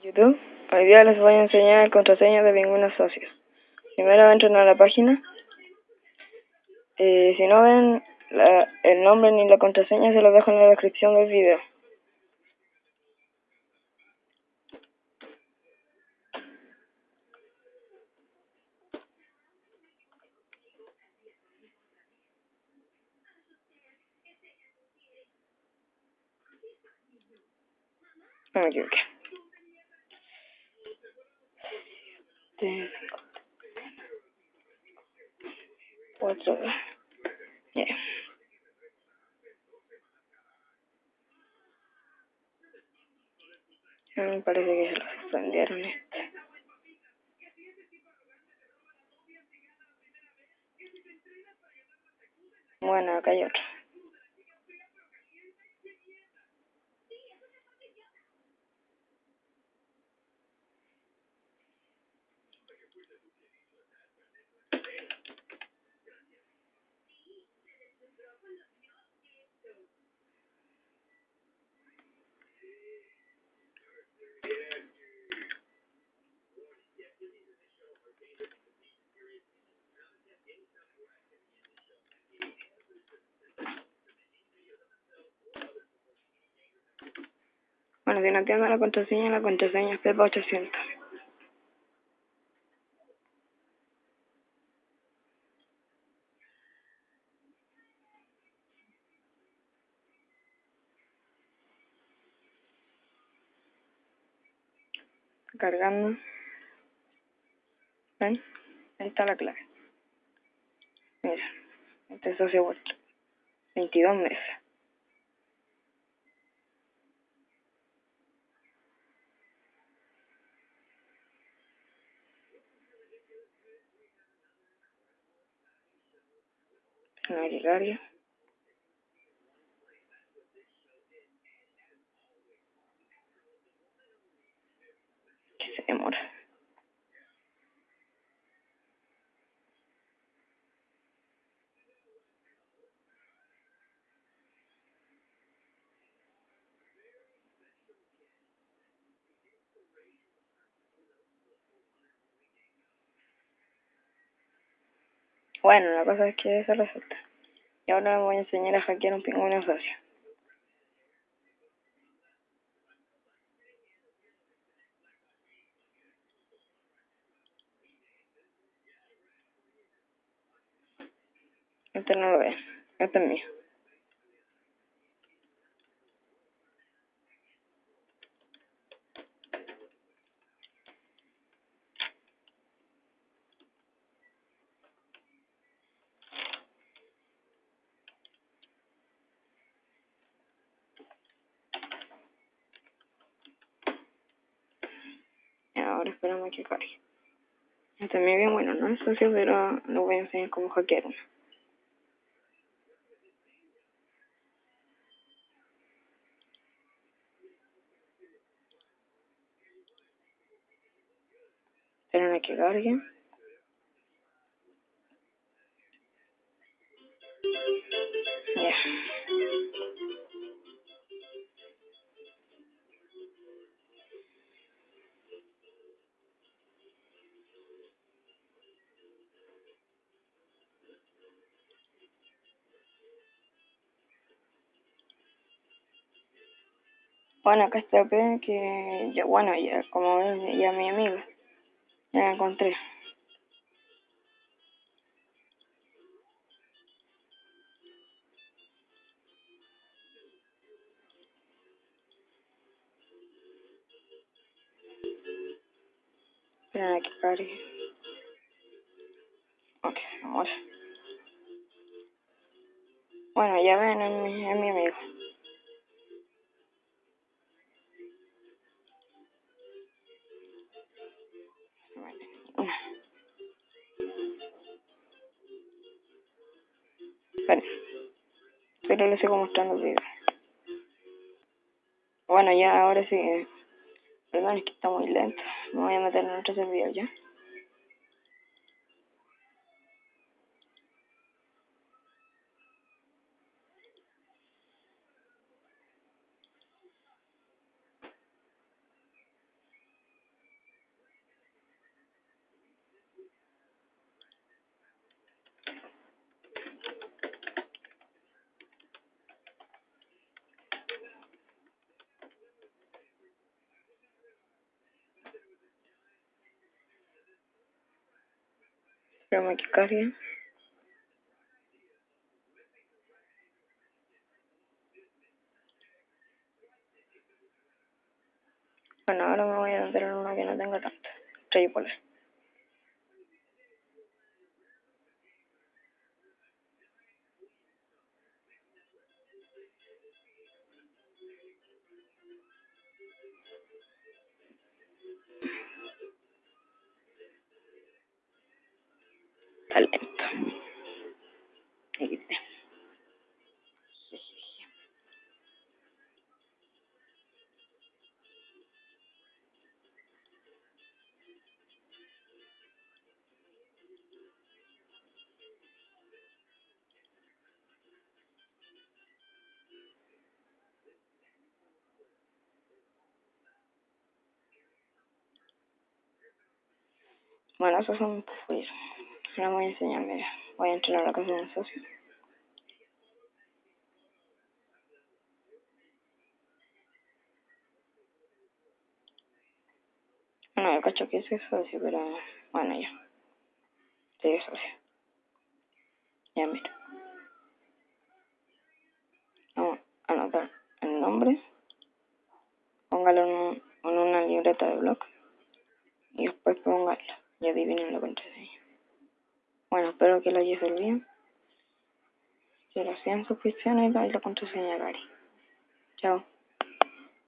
YouTube. Hoy día les voy a enseñar contraseña de Pingüinos Socios. Primero entran a la página. Eh, si no ven el nombre ni la contraseña, se los dejo en la descripción del video. No me equivoqué. Cuatro. Yeah. Me parece que se lo suspendieron este. Bueno, acá hay otro. Si no entiendo la contraseña, la contraseña es Pepa 800. Cargando. ¿Ven? Ahí está la clave. Mira, este es socio vuestro. 22 meses. Navigario. Que se demora. Bueno, la cosa es que eso resulta. Y ahora me voy a enseñar a hackear un pingüino socio. Este no lo ve, este es mío. Esperamos que cargue. Este es bien bueno, no es socio, pero lo voy a enseñar cómo hackear uno. Esperen a que cargue. Bueno, acá está que ya, bueno, ya como ven, ya mi amigo, ya la encontré. Esperen a que. Bueno, ya ven, es es mi amigo. Esperen. Pero les sigo mostrando el video. Bueno, ya ahora sí. Perdón, es que está muy lento. Me voy a meter en otro servidor ya. Cargue. Bueno, ahora me voy a en una que no tenga tanta. Triple. Talento. XD. Bueno, esos son pues, Ahora voy a enseñar, mira. Voy a entrar a la casa de un socio. Bueno, yo cacho que es socio, pero bueno, ya. Es socio. Ya, mira. Vamos a anotar el nombre. Póngalo en, un, en una libreta de blog. Y después póngalo. Y adivinen la contraseña. Bueno, espero que lo hayas bien. Que lo sean suscripciones y la contraseña, Gary. Chao.